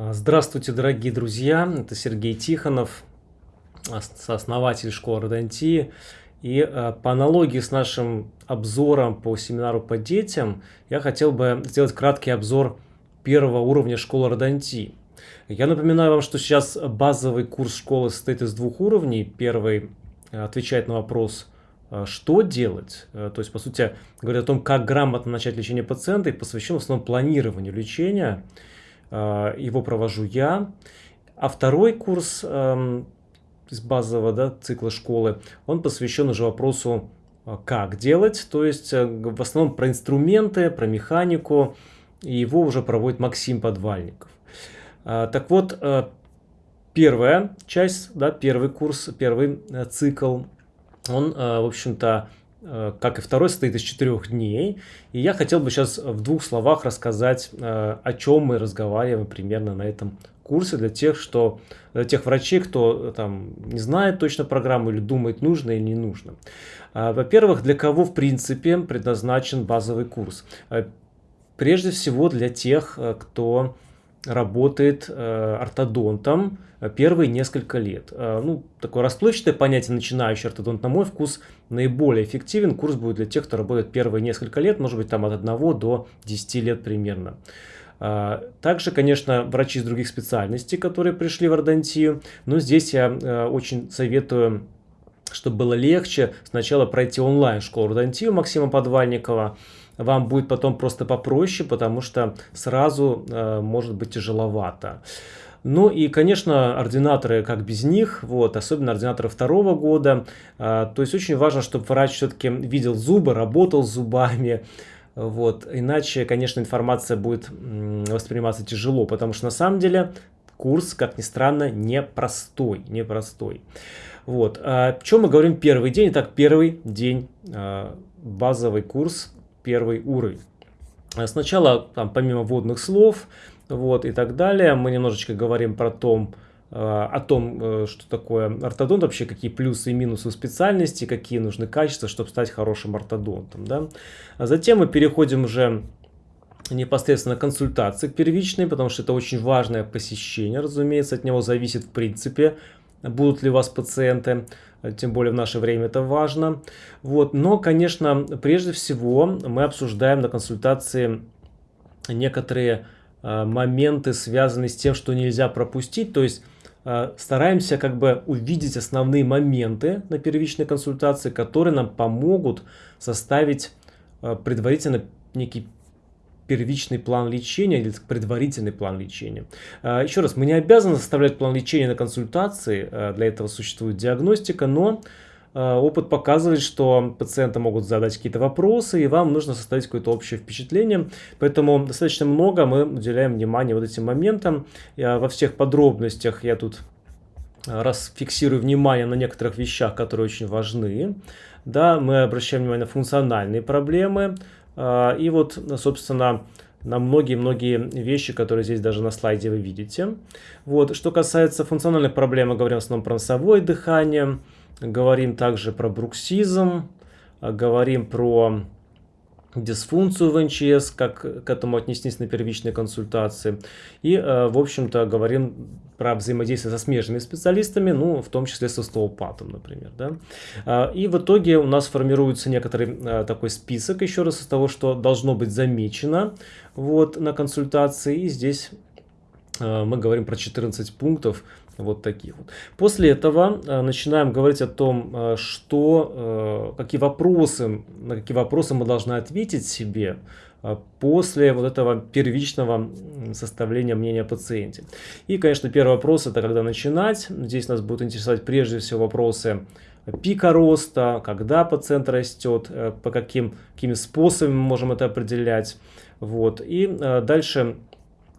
А, здравствуйте, дорогие друзья! Это Сергей Тихонов, сооснователь школы Родонтии. И а, по аналогии с нашим обзором по семинару по детям, я хотел бы сделать краткий обзор первого уровня школы Родонтии. Я напоминаю вам, что сейчас базовый курс школы состоит из двух уровней. Первый а, отвечает на вопрос, что делать, то есть, по сути, говорит о том, как грамотно начать лечение пациента и посвящен в основном планированию лечения. Э, его провожу я. А второй курс эм, из базового да, цикла школы, он посвящен уже вопросу, э, как делать, то есть э, в основном про инструменты, про механику, и его уже проводит Максим Подвальников. Так вот, первая часть, да, первый курс, первый цикл, он, в общем-то, как и второй, состоит из четырех дней. И я хотел бы сейчас в двух словах рассказать, э, о чем мы разговариваем примерно на этом курсе для тех, что, для тех врачей, кто там не знает точно программу или думает, нужно или не нужно. Во-первых, для кого в принципе предназначен базовый курс? Э, прежде всего для тех, кто работает э, ортодонтом первые несколько лет. Э, ну, такое расплывчатое понятие начинающий ортодонт, на мой вкус, наиболее эффективен. Курс будет для тех, кто работает первые несколько лет, может быть, там от 1 до 10 лет примерно. Э, также, конечно, врачи из других специальностей, которые пришли в ордонтию, но здесь я э, очень советую чтобы было легче, сначала пройти онлайн школу ордонтию Максима Подвальникова, вам будет потом просто попроще, потому что сразу э, может быть тяжеловато. Ну и, конечно, ординаторы, как без них, вот, особенно ординаторы второго года. Э, то есть очень важно, чтобы врач все-таки видел зубы, работал с зубами. Вот, иначе, конечно, информация будет восприниматься тяжело, потому что на самом деле курс, как ни странно, непростой, непростой. Вот, о чем мы говорим первый день? Итак, первый день, э, базовый курс первый уровень. Э, сначала, там, помимо вводных слов вот, и так далее, мы немножечко говорим про том, э, о том, э, что такое ортодонт, вообще какие плюсы и минусы специальности, какие нужны качества, чтобы стать хорошим ортодонтом. Да? А затем мы переходим уже непосредственно консультации к первичной, потому что это очень важное посещение, разумеется, от него зависит в принципе, будут ли у вас пациенты тем более в наше время это важно. Вот. Но, конечно, прежде всего мы обсуждаем на консультации некоторые э, моменты, связанные с тем, что нельзя пропустить. То есть э, стараемся как бы увидеть основные моменты на первичной консультации, которые нам помогут составить э, предварительно некий первичный план лечения или предварительный план лечения. А, еще раз, мы не обязаны составлять план лечения на консультации, а, для этого существует диагностика, но а, опыт показывает, что пациенты могут задать какие-то вопросы, и вам нужно составить какое-то общее впечатление. Поэтому достаточно много мы уделяем внимание вот этим моментам. Я во всех подробностях я тут раз фиксирую внимание на некоторых вещах, которые очень важны. Да, мы обращаем внимание на функциональные проблемы, и вот, собственно, на многие-многие вещи, которые здесь даже на слайде вы видите. Вот. Что касается функциональных проблем, мы говорим в основном про носовое дыхание, говорим также про бруксизм, говорим про дисфункцию в НЧС, как к этому отнестись на первичной консультации. И, э, в общем-то, говорим про взаимодействие со смежными специалистами, ну, в том числе со остеопатом, например. Да? А, и в итоге у нас формируется некоторый э, такой список, еще раз, из того, что должно быть замечено вот, на консультации. И здесь э, мы говорим про 14 пунктов, вот таких вот. После этого э, начинаем говорить о том, э, что, э, какие вопросы, на какие вопросы мы должны ответить себе после вот этого первичного составления мнения о пациенте. И, конечно, первый вопрос это когда начинать. Здесь нас будут интересовать прежде всего вопросы пика роста, когда пациент растет, по каким, какими способами мы можем это определять. Вот. И дальше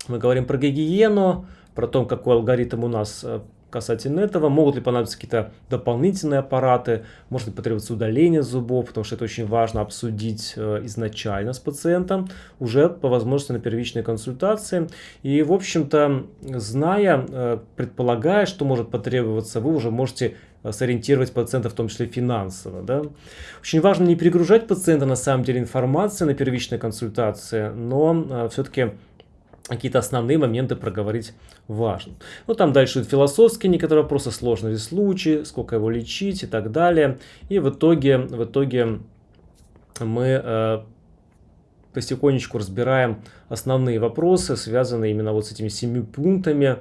мы говорим про гигиену, про то, какой алгоритм у нас э, касательно этого. Могут ли понадобиться какие-то дополнительные аппараты, может ли потребоваться удаление зубов, потому что это очень важно обсудить э, изначально с пациентом, уже по возможности на первичной консультации. И, в общем-то, зная, э, предполагая, что может потребоваться, вы уже можете сориентировать пациента, в том числе финансово. Да? Очень важно не перегружать пациента на самом деле информацией на первичной консультации, но все-таки какие-то основные моменты проговорить важно. Ну, там дальше философские некоторые вопросы, сложные случаи, сколько его лечить и так далее. И в итоге, в итоге мы э, потихонечку разбираем основные вопросы, связанные именно вот с этими семи пунктами,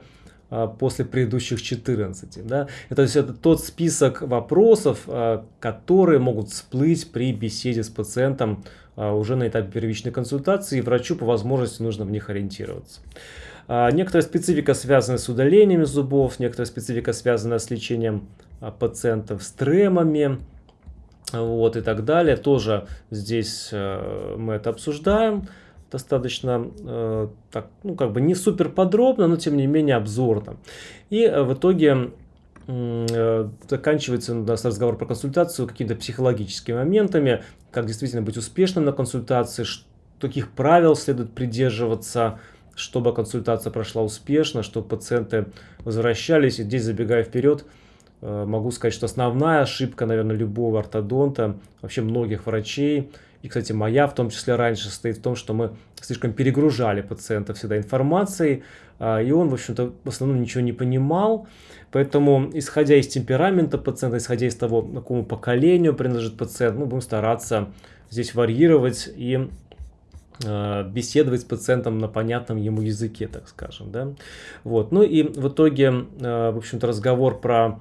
а, после предыдущих 14. Да? Это, есть это тот список вопросов, а, которые могут всплыть при беседе с пациентом уже на этапе первичной консультации, и врачу по возможности нужно в них ориентироваться. Некоторая специфика связана с удалениями зубов, некоторая специфика связана с лечением пациентов с тремами, вот и так далее. Тоже здесь мы это обсуждаем достаточно, э, так, ну, как бы не супер подробно, но тем не менее обзорно. И э, в итоге э, заканчивается у нас разговор про консультацию какими-то психологическими моментами, как действительно быть успешным на консультации, каких правил следует придерживаться, чтобы консультация прошла успешно, чтобы пациенты возвращались. И здесь, забегая вперед, э, могу сказать, что основная ошибка, наверное, любого ортодонта, вообще многих врачей – и, кстати, моя в том числе раньше состоит в том, что мы слишком перегружали пациента всегда информацией, а, и он, в общем-то, в основном ничего не понимал. Поэтому, исходя из темперамента пациента, исходя из того, какому поколению принадлежит пациент, мы будем стараться здесь варьировать и а, беседовать с пациентом на понятном ему языке, так скажем. Да? Вот. Ну и в итоге, а, в общем-то, разговор про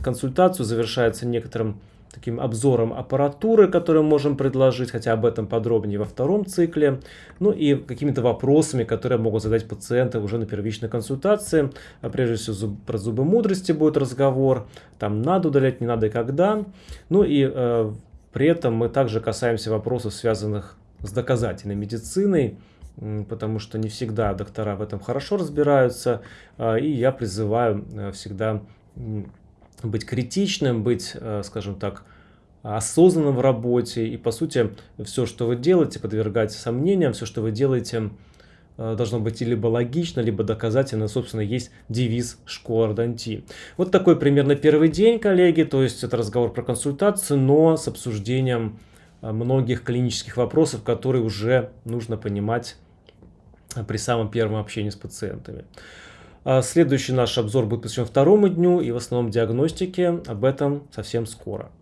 консультацию завершается некоторым таким обзором аппаратуры, которую можем предложить, хотя об этом подробнее во втором цикле, ну и какими-то вопросами, которые могут задать пациенты уже на первичной консультации. А прежде всего зуб, про зубы мудрости будет разговор, там надо удалять, не надо и когда. Ну и э, при этом мы также касаемся вопросов, связанных с доказательной медициной, потому что не всегда доктора в этом хорошо разбираются, э, и я призываю э, всегда быть критичным, быть, э, скажем так, осознанным в работе. И, по сути, все, что вы делаете, подвергать сомнениям, все, что вы делаете, э, должно быть либо логично, либо доказательно. Собственно, есть девиз школы Ордонтии. Вот такой примерно первый день, коллеги. То есть, это разговор про консультацию, но с обсуждением э, многих клинических вопросов, которые уже нужно понимать при самом первом общении с пациентами. А следующий наш обзор будет посвящен второму дню и в основном диагностике. Об этом совсем скоро.